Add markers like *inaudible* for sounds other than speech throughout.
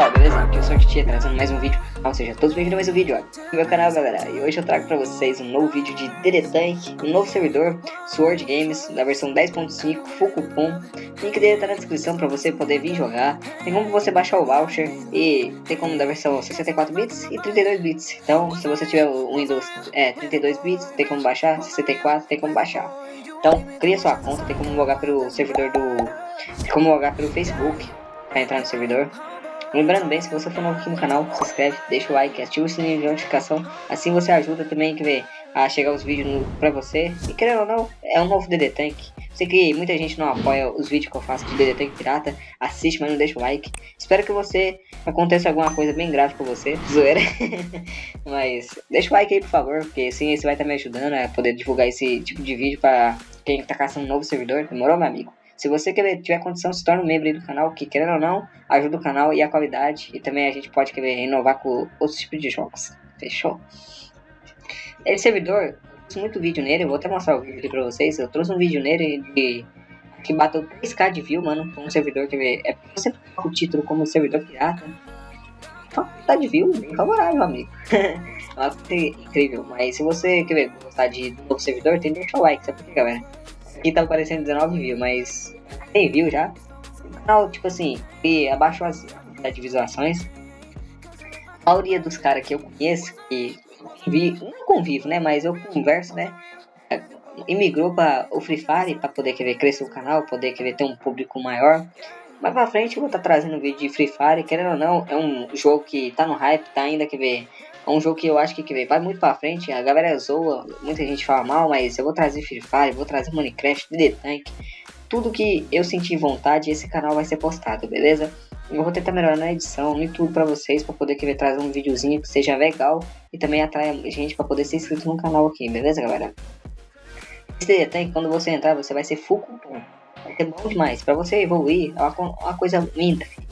pessoal, beleza? Aqui eu sou a Titia trazendo mais um vídeo. Ou seja, todos bem-vindos a mais um vídeo ó, no meu canal galera. E hoje eu trago pra vocês um novo vídeo de DD Tank Um novo servidor, Sword Games, da versão 10.5, full cupom. Link dele tá na descrição pra você poder vir jogar. Tem como você baixar o voucher E tem como da versão 64 bits e 32 bits. Então se você tiver o Windows é, 32 bits, tem como baixar. 64, tem como baixar. Então cria sua conta, tem como logar pelo servidor do... Tem como logar pelo Facebook para entrar no servidor. Lembrando bem, se você for novo aqui no canal, se inscreve, deixa o like, ativa o sininho de notificação. Assim você ajuda também que vê a chegar os vídeos no, pra você. E querendo ou não, é um novo DD Tank. Sei que muita gente não apoia os vídeos que eu faço de DD Tank Pirata. Assiste, mas não deixa o like. Espero que você aconteça alguma coisa bem grave com você. *laughs* Zoeira. mas deixa o like aí, por favor. Porque assim você vai estar me ajudando a poder divulgar esse tipo de vídeo para quem tá caçando um novo servidor. Demorou, meu amigo? Se você tiver condição, se torne um membro do canal, que querendo ou não, ajuda o canal e a qualidade. E também a gente pode querer inovar com outros tipos de jogos. Fechou? Esse servidor, fiz muito vídeo nele, eu vou até mostrar o vídeo pra vocês. Eu trouxe um vídeo nele de que bateu 3k de view, mano, um servidor que é você coloca o título como servidor pirata. Então, tá de view, bem favorável, amigo. *laughs* é coisa incrível, mas se você quer gostar de novo servidor, tem que deixar o like, sabe por galera? Aqui tá aparecendo 19 views, mas tem view já. O canal, tipo assim, e abaixou as, as visualizações. A maioria dos caras que eu conheço, que convivo, não convivo, né, mas eu converso, né, imigrou para o Free Fire para poder querer crescer o canal, poder querer ter um público maior. Mais pra frente eu vou estar tá trazendo vídeo de Free Fire, querendo ou não, é um jogo que tá no hype, tá ainda que ver é um jogo que eu acho que, vai muito pra frente. A galera zoa, muita gente fala mal, mas eu vou trazer Free Fire, vou trazer Minecraft, DD Tank. Tudo que eu sentir vontade, esse canal vai ser postado, beleza? Eu vou tentar melhorar na edição e tudo pra vocês, pra poder querer trazer um videozinho que seja legal e também atrai gente pra poder ser inscrito no canal aqui, beleza, galera? Esse DD Tank, quando você entrar, você vai ser full cupom. Vai ser bom demais. Pra você evoluir, é uma, uma coisa linda, filho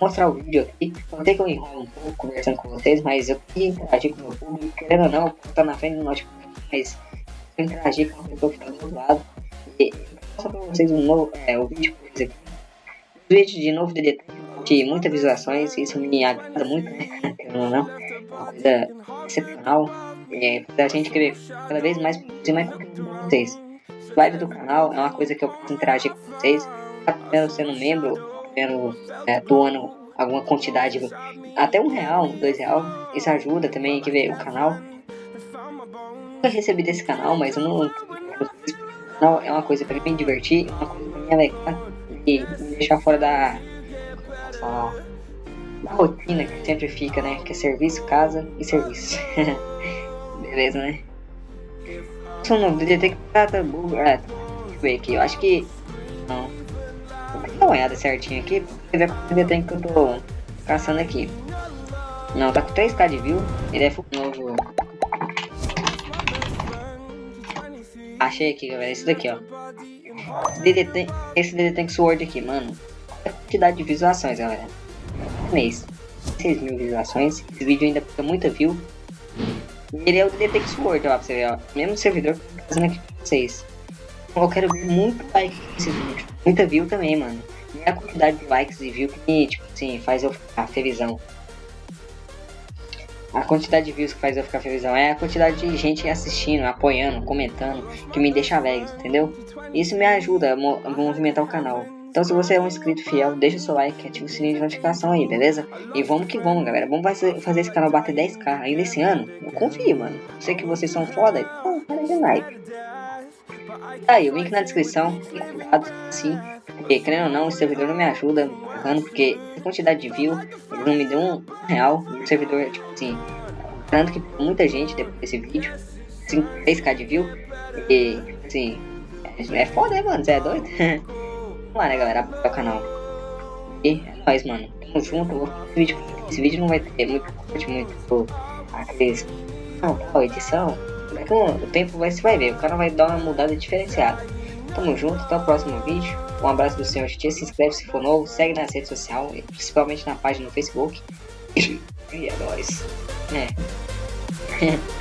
mostrar o vídeo aqui. Eu sei que eu enrolo um pouco conversando com vocês, mas eu queria interagir com o meu público. Querendo ou não, eu tá na frente do notebook, mas eu interagir com a pessoa que tá do outro lado. E mostrar pra vocês um novo é, o vídeo com aqui. O vídeo de novo DD de muitas visualizações, isso me agrada muito, né? *laughs* Querendo ou não, é uma coisa excepcional. É, pra gente querer cada vez mais produzir mais conteúdo com vocês. Live do canal é uma coisa que eu posso interagir com vocês. Tá sendo membro, é, doando alguma quantidade, até um real, dois real, isso ajuda também, que ver o canal. Eu recebi desse canal, mas eu não. Não, é uma coisa pra me divertir, uma coisa pra mim é legal e me deixar fora da. da rotina que sempre fica, né? Que é serviço, casa e serviço. *laughs* Beleza, né? Sou novo, detectar. É, deixa eu ver aqui, eu acho que. Não dar uma olhada certinho aqui, pra ver quanto tem que eu tô caçando aqui. Não, tá com 3k de view, ele é novo. Achei aqui, galera, esse daqui, ó. Esse DD Tank Sword aqui, mano. A quantidade de visualizações, galera. Mês. 6 mil visualizações. Esse vídeo ainda fica muita view. Ele é o DD Tank Sword, ó, pra você ver, ó. Mesmo servidor que eu tô fazendo aqui pra vocês. Eu quero ver muito like nesse vídeo. Muita view também, mano. É a quantidade de likes e views que, tipo assim, faz eu ficar felizão. A quantidade de views que faz eu ficar felizão é a quantidade de gente assistindo, apoiando, comentando, que me deixa alegre, entendeu? Isso me ajuda a movimentar o canal. Então se você é um inscrito fiel, deixa o seu like, ativa o sininho de notificação aí, beleza? E vamos que vamos, galera. Vamos fazer esse canal bater 10k ainda esse ano. Eu confio, mano. Sei que vocês são foda, então para de like. Tá aí, o link na descrição. E cuidado, sim. Porque, querendo ou não, o servidor não me ajuda porque a quantidade de view, não me deu um real. O servidor, tipo assim, tanto que muita gente depois desse vídeo, 3k de view, e, assim, é, é foda, né, mano? Você é doido? *laughs* Vamos lá, né, galera? Apoiar o canal. E é nóis, mano. Tamo junto. Esse vídeo, esse vídeo não vai ter muito corte, muito aqueles. Não, qual edição? Com o tempo vai, você vai ver, o cara vai dar uma mudada diferenciada. Tamo junto, até o próximo vídeo. Um abraço do senhor Tia, se inscreve se for novo, segue nas redes sociais, principalmente na página no Facebook. *coughs* e é nóis. É. *laughs*